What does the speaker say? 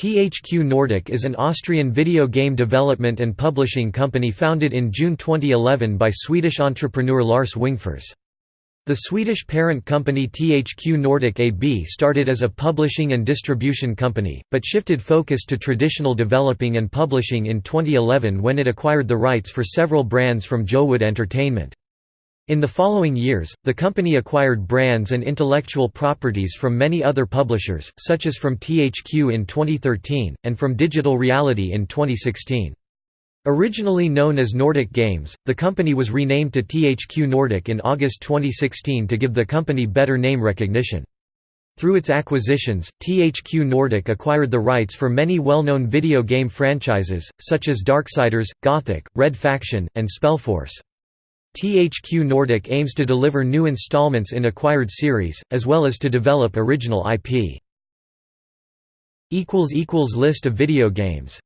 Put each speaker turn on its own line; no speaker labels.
THQ Nordic is an Austrian video game development and publishing company founded in June 2011 by Swedish entrepreneur Lars Wingefors. The Swedish parent company THQ Nordic AB started as a publishing and distribution company, but shifted focus to traditional developing and publishing in 2011 when it acquired the rights for several brands from JoWood Entertainment. In the following years, the company acquired brands and intellectual properties from many other publishers, such as from THQ in 2013, and from Digital Reality in 2016. Originally known as Nordic Games, the company was renamed to THQ Nordic in August 2016 to give the company better name recognition. Through its acquisitions, THQ Nordic acquired the rights for many well-known video game franchises, such as Darksiders, Gothic, Red Faction, and Spellforce. THQ Nordic aims to deliver new installments in acquired series, as well as to develop original IP. List of video games